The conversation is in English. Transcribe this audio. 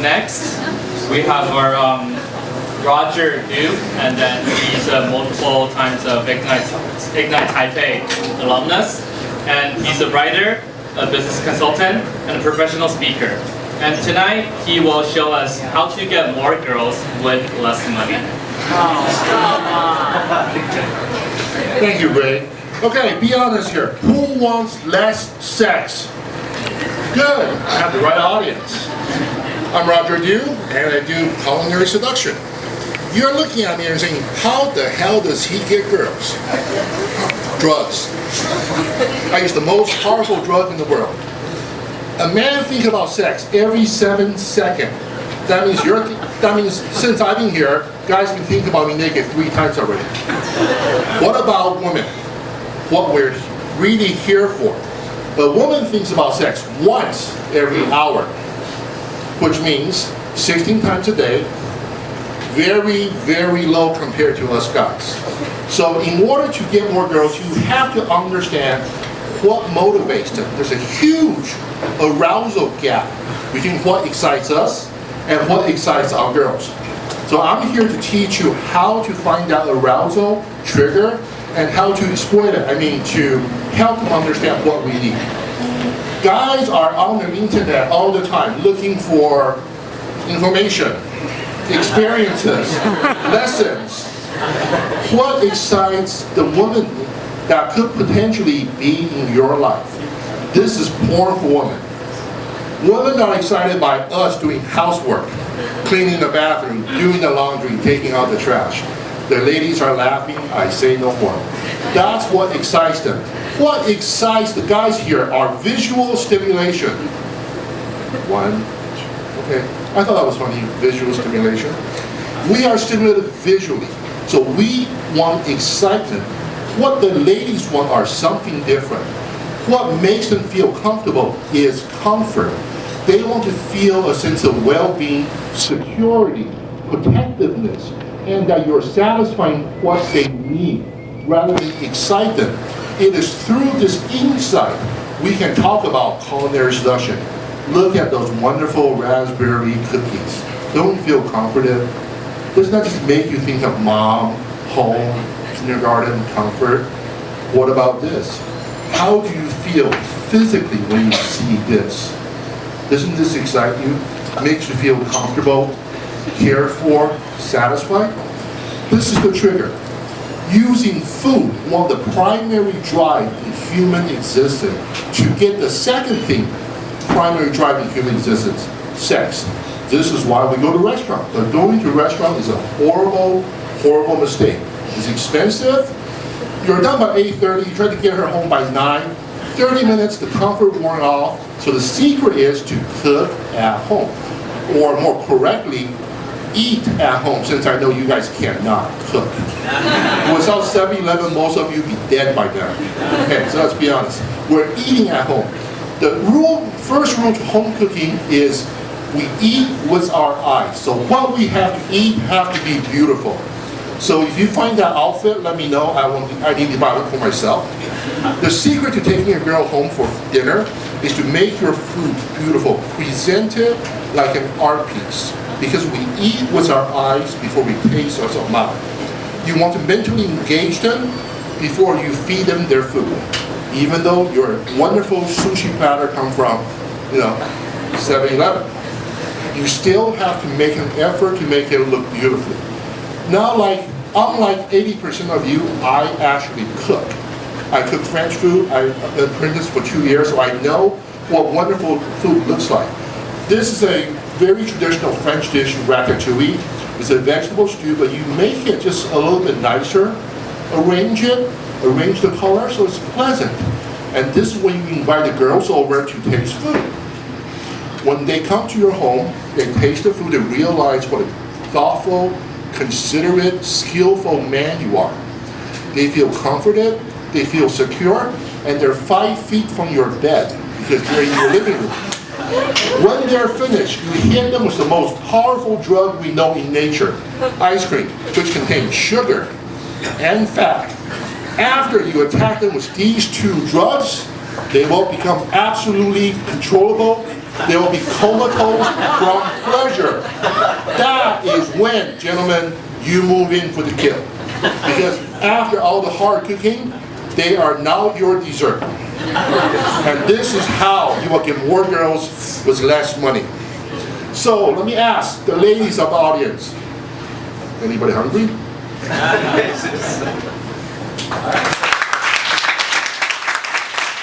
next, we have our um, Roger Du, and then he's a multiple times of Ignite, Ignite Taipei alumnus, and he's a writer, a business consultant, and a professional speaker. And tonight, he will show us how to get more girls with less money. Thank you, Ray. Okay, be honest here. Who wants less sex? Good, I have the right audience. I'm Roger Dew, and I do culinary seduction. You're looking at me and saying, how the hell does he get girls? Drugs. I use the most powerful drug in the world. A man thinks about sex every seven seconds. That means you're, that means since I've been here, guys can think about me naked three times already. What about women? What we're really here for. A woman thinks about sex once every hour, which means 16 times a day, very, very low compared to us guys. So in order to get more girls, you have to understand what motivates them. There's a huge arousal gap between what excites us and what excites our girls. So I'm here to teach you how to find that arousal trigger and how to exploit it. I mean, to help them understand what we need. Guys are on the internet all the time looking for information, experiences, lessons. What excites the woman that could potentially be in your life? This is porn for women. Women are excited by us doing housework, cleaning the bathroom, doing the laundry, taking out the trash. The ladies are laughing, I say no more. That's what excites them. What excites the guys here are visual stimulation. One, okay, I thought that was funny, visual stimulation. We are stimulated visually, so we want excitement. What the ladies want are something different. What makes them feel comfortable is comfort. They want to feel a sense of well-being, security, protectiveness, and that you're satisfying what they need rather than excite them. It is through this insight we can talk about culinary seduction. Look at those wonderful raspberry cookies. Don't feel comforted? Doesn't that just make you think of mom, home, kindergarten, comfort? What about this? How do you feel physically when you see this? Doesn't this excite you? Makes you feel comfortable, cared for, satisfied? This is the trigger. Using food, one of the primary drive in human existence, to get the second thing, primary drive in human existence, sex. This is why we go to restaurant. But going to restaurant is a horrible, horrible mistake. It's expensive. You're done by 8.30, you try to get her home by 9. 30 minutes, the comfort worn off. So the secret is to cook at home. Or more correctly, eat at home, since I know you guys cannot cook. Without 7-Eleven, most of you be dead by now. Okay, so let's be honest. We're eating at home. The rule, first rule to home cooking is we eat with our eyes. So what we have to eat have to be beautiful. So if you find that outfit, let me know. I want. I need to buy it for myself. The secret to taking a girl home for dinner is to make your food beautiful, present it like an art piece. Because we eat with our eyes before we taste with our mouth. You want to mentally engage them before you feed them their food. Even though your wonderful sushi platter come from, you know, 7-Eleven. You still have to make an effort to make it look beautiful. Now, like, unlike 80% of you, I actually cook. I cook French food. I've been apprenticed for two years, so I know what wonderful food looks like. This is a very traditional French dish, ratatouille. It's a vegetable stew, but you make it just a little bit nicer, arrange it, arrange the color so it's pleasant. And this is when you invite the girls over to taste food. When they come to your home, they taste the food and realize what a thoughtful, considerate, skillful man you are. They feel comforted, they feel secure, and they're five feet from your bed because they're in your living room. When they're finished, you hit them with the most powerful drug we know in nature, ice cream, which contains sugar and fat. After you attack them with these two drugs, they will become absolutely controllable, They will be comatose from pleasure. That is when, gentlemen, you move in for the kill. Because after all the hard cooking, they are now your dessert. And this is how you will get more girls with less money. So let me ask the ladies of the audience. Anybody hungry?